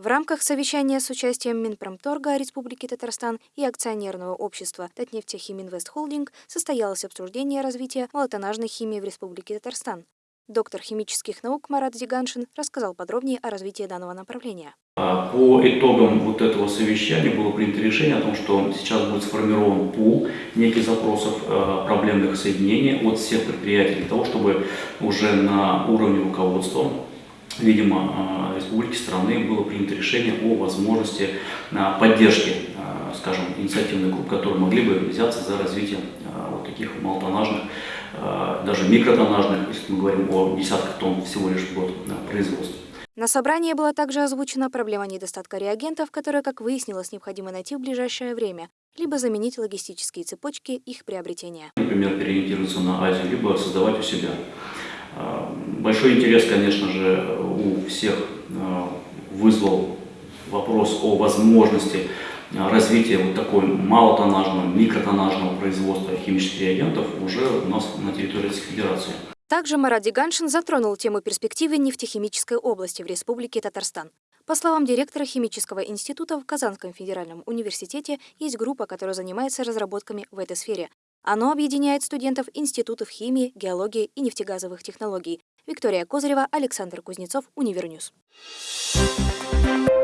В рамках совещания с участием Минпромторга Республики Татарстан и акционерного общества Татнефтехиминвест состоялось обсуждение развития молотонажной химии в Республике Татарстан. Доктор химических наук Марат Зиганшин рассказал подробнее о развитии данного направления. А, по итогам вот этого совещания было принято решение о том, что сейчас будет сформирован пул неких запросов э, проблемных соединений от всех предприятий для того, чтобы уже на уровне руководства видимо, э, республики страны было принято решение о возможности э, поддержки, э, скажем, инициативных групп, которые могли бы взяться за развитие вот таких малотоннажных, даже микротоннажных, если мы говорим о десятках тонн всего лишь в год производства. На собрании была также озвучена проблема недостатка реагентов, которые, как выяснилось, необходимо найти в ближайшее время, либо заменить логистические цепочки их приобретения. Например, переориентироваться на Азию, либо создавать у себя. А, большой интерес, конечно же, у всех а, вызвал вопрос о возможности а, развития вот такой малотоннажного, микротоннажного производства химических реагентов уже у нас на территории Российской Федерации. Также Марат Диганшин затронул тему перспективы нефтехимической области в Республике Татарстан. По словам директора химического института в Казанском федеральном университете, есть группа, которая занимается разработками в этой сфере. Оно объединяет студентов институтов химии, геологии и нефтегазовых технологий. Виктория Козырева, Александр Кузнецов, UniverNews. Thank you.